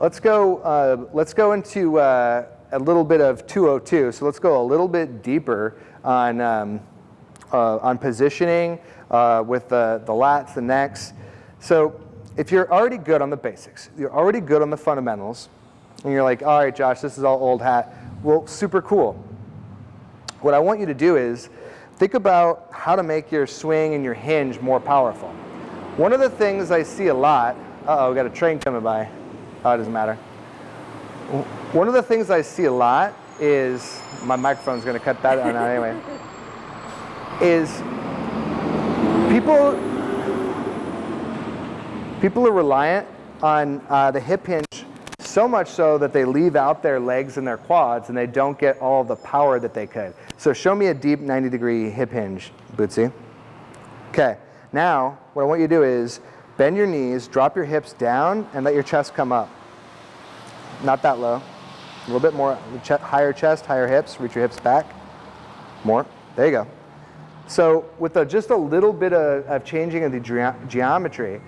let's go, uh, let's go into uh, a little bit of 202. So let's go a little bit deeper on, um, uh, on positioning uh, with the, the lats, the necks. So if you're already good on the basics, you're already good on the fundamentals, and you're like, all right, Josh, this is all old hat. Well, super cool. What I want you to do is think about how to make your swing and your hinge more powerful. One of the things I see a lot, uh-oh, got a train coming by. Oh, it doesn't matter. One of the things I see a lot is, my microphone's gonna cut that out anyway, is people, people are reliant on uh, the hip hinge so much so that they leave out their legs and their quads and they don't get all the power that they could. So show me a deep 90 degree hip hinge, Bootsy. Okay, now what I want you to do is bend your knees, drop your hips down and let your chest come up. Not that low. A little bit more, higher chest, higher hips, reach your hips back. More, there you go. So with a, just a little bit of, of changing of the ge geometry,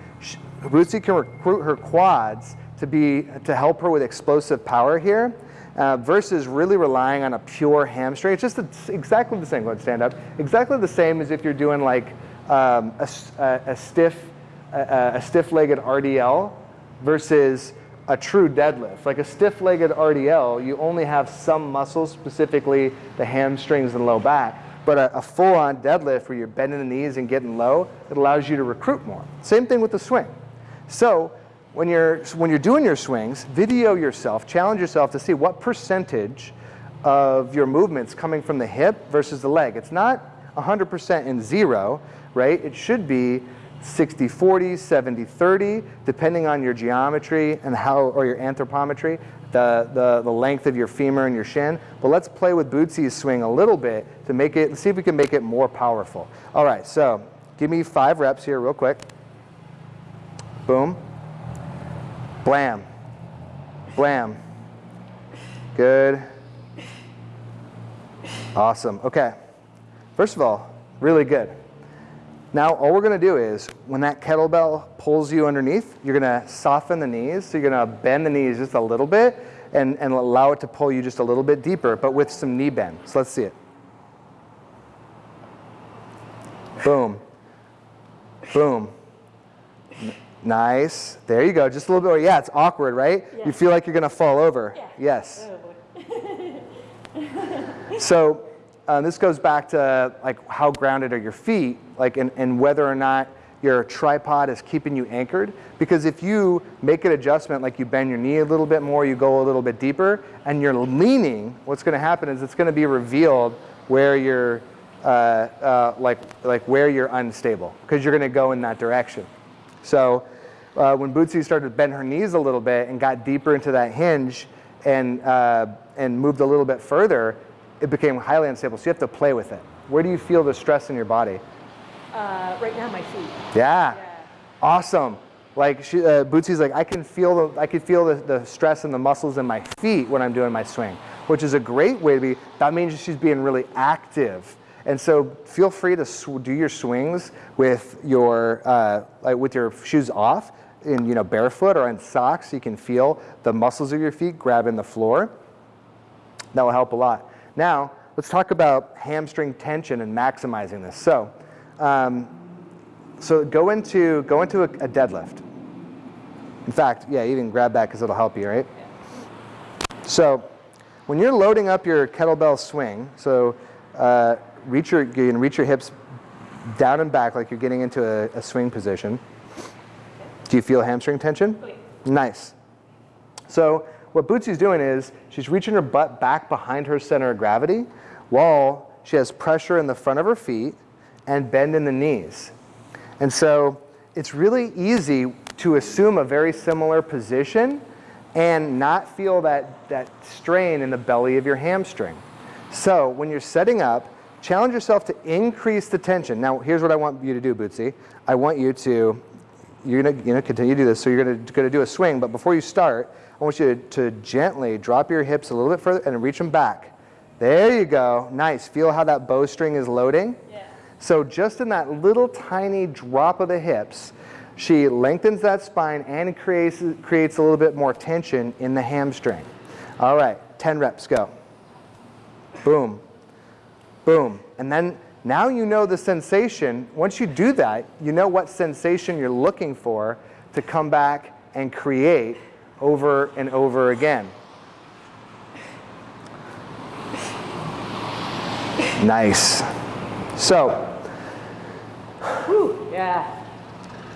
Bootsy can recruit her quads to, be, to help her with explosive power here uh, versus really relying on a pure hamstring. It's just a, exactly the same, go stand up, exactly the same as if you're doing like um, a, a, a, stiff, a, a stiff-legged RDL versus a true deadlift. Like a stiff-legged RDL, you only have some muscles, specifically the hamstrings and low back. But a, a full-on deadlift where you're bending the knees and getting low, it allows you to recruit more. Same thing with the swing. So when you're, when you're doing your swings, video yourself, challenge yourself to see what percentage of your movements coming from the hip versus the leg. It's not 100% in zero, right? It should be 60, 40, 70, 30, depending on your geometry and how, or your anthropometry, the, the, the length of your femur and your shin. But let's play with Bootsy's swing a little bit to make it, see if we can make it more powerful. All right, so give me five reps here real quick. Boom. Blam. Blam. Good. Awesome. Okay. First of all, really good. Now, all we're going to do is, when that kettlebell pulls you underneath, you're going to soften the knees. So you're going to bend the knees just a little bit and, and allow it to pull you just a little bit deeper, but with some knee bend. So let's see it. Boom. Boom. Nice. There you go. Just a little bit. Yeah, it's awkward, right? Yeah. You feel like you're going to fall over. Yeah. Yes. Oh, so uh, this goes back to like how grounded are your feet, like and, and whether or not your tripod is keeping you anchored. Because if you make an adjustment, like you bend your knee a little bit more, you go a little bit deeper, and you're leaning, what's going to happen is it's going to be revealed where you're uh, uh, like like where you're unstable, because you're going to go in that direction. So uh, when Bootsy started to bend her knees a little bit and got deeper into that hinge and, uh, and moved a little bit further, it became highly unstable. So you have to play with it. Where do you feel the stress in your body? Uh, right now, my feet. Yeah. yeah. Awesome. Like she, uh, Bootsy's like, I can feel the, I can feel the, the stress in the muscles in my feet when I'm doing my swing, which is a great way to be. That means she's being really active. And so feel free to do your swings with your, uh, like with your shoes off in you know, barefoot or in socks, you can feel the muscles of your feet grabbing the floor. That will help a lot. Now, let's talk about hamstring tension and maximizing this. So, um, so go into, go into a, a, deadlift. In fact, yeah, even grab that because it'll help you, right? So when you're loading up your kettlebell swing, so uh, reach your, you can reach your hips down and back like you're getting into a, a swing position. Do you feel hamstring tension? Nice. So what Bootsy's doing is she's reaching her butt back behind her center of gravity while she has pressure in the front of her feet and bend in the knees. And so it's really easy to assume a very similar position and not feel that, that strain in the belly of your hamstring. So when you're setting up, challenge yourself to increase the tension. Now here's what I want you to do, Bootsy. I want you to you're going to you know, continue to do this. So you're going to, going to do a swing, but before you start, I want you to, to gently drop your hips a little bit further and reach them back. There you go. Nice. Feel how that bowstring is loading? Yeah. So just in that little tiny drop of the hips, She lengthens that spine and creates, creates a little bit more tension in the hamstring. All right, 10 reps, go. Boom, boom. And then now you know the sensation. Once you do that, you know what sensation you're looking for to come back and create over and over again. Nice. So, Whew, yeah.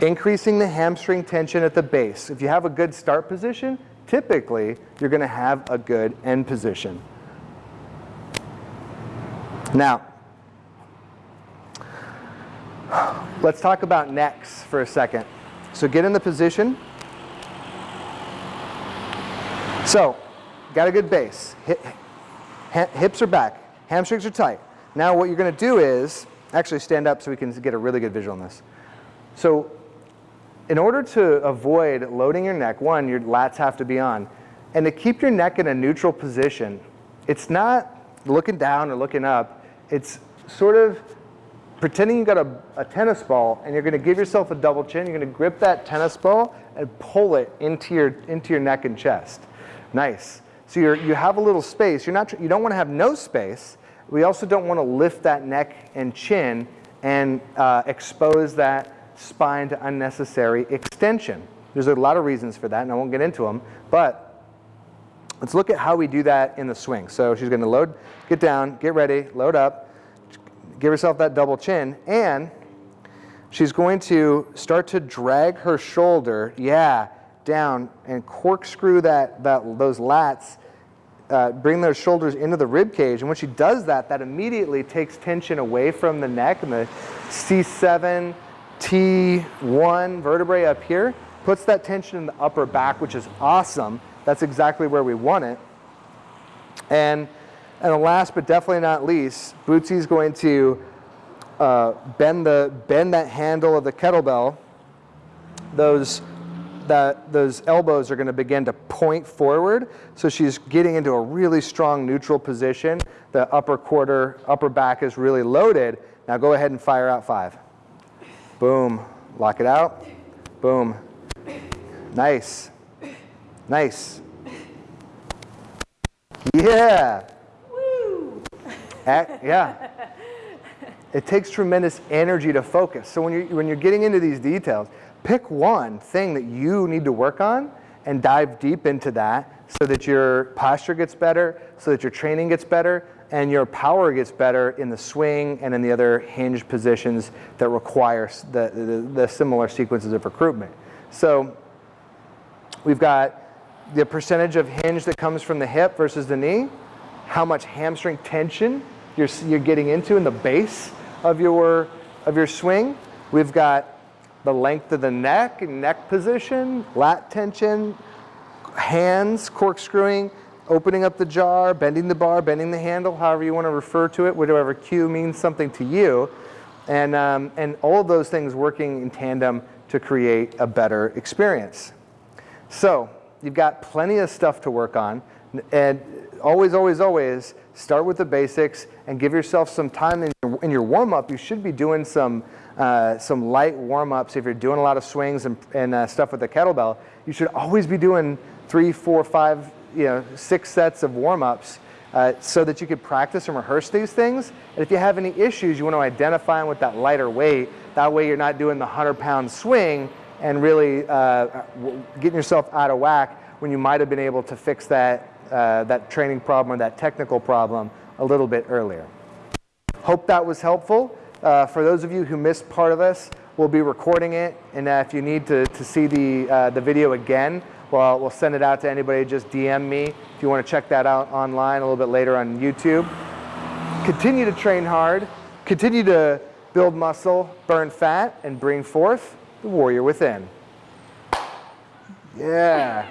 increasing the hamstring tension at the base. If you have a good start position, typically you're going to have a good end position. Now, let's talk about necks for a second. So get in the position. So, got a good base. Hips are back, hamstrings are tight. Now what you're going to do is, actually stand up so we can get a really good visual on this. So in order to avoid loading your neck, one, your lats have to be on. And to keep your neck in a neutral position, it's not looking down or looking up. It's sort of pretending you got a, a tennis ball and you're going to give yourself a double chin. You're going to grip that tennis ball and pull it into your, into your neck and chest. Nice. So you're, you have a little space. You're not, you don't want to have no space. We also don't want to lift that neck and chin and uh, expose that spine to unnecessary extension. There's a lot of reasons for that, and I won't get into them, but let's look at how we do that in the swing. So she's going to load, get down, get ready, load up, give herself that double chin, and she's going to start to drag her shoulder, yeah, down and corkscrew that, that, those lats, uh, bring those shoulders into the rib cage. And when she does that, that immediately takes tension away from the neck and the C7, T1 vertebrae up here, puts that tension in the upper back, which is awesome. That's exactly where we want it. And, and last but definitely not least, Bootsy's going to uh, bend, the, bend that handle of the kettlebell. Those, that, those elbows are going to begin to point forward. So she's getting into a really strong neutral position. The upper quarter, upper back is really loaded. Now go ahead and fire out five. Boom. Lock it out. Boom. Nice. Nice. Yeah. Ac- yeah. It takes tremendous energy to focus. So when you're, when you're getting into these details, pick one thing that you need to work on and dive deep into that so that your posture gets better, so that your training gets better, and your power gets better in the swing and in the other hinge positions that require the, the, the similar sequences of recruitment. So we've got the percentage of hinge that comes from the hip versus the knee, how much hamstring tension you're, you're getting into in the base of your, of your swing. We've got the length of the neck, and neck position, lat tension, hands corkscrewing, opening up the jar, bending the bar, bending the handle, however you want to refer to it, whatever cue means something to you. And, um, and all of those things working in tandem to create a better experience. So you've got plenty of stuff to work on. And always, always, always start with the basics and give yourself some time in your, in your warm-up. You should be doing some, uh, some light warm-ups. If you're doing a lot of swings and, and uh, stuff with the kettlebell, you should always be doing three, four, five, you know, six sets of warm-ups uh, so that you could practice and rehearse these things. And if you have any issues, you want to identify them with that lighter weight. That way you're not doing the 100-pound swing and really uh, getting yourself out of whack when you might have been able to fix that, uh, that training problem or that technical problem a little bit earlier. Hope that was helpful. Uh, for those of you who missed part of this, we'll be recording it. And uh, if you need to, to see the, uh, the video again, well, we'll send it out to anybody. Just DM me if you want to check that out online a little bit later on YouTube. Continue to train hard. Continue to build muscle, burn fat, and bring forth the warrior within. Yeah.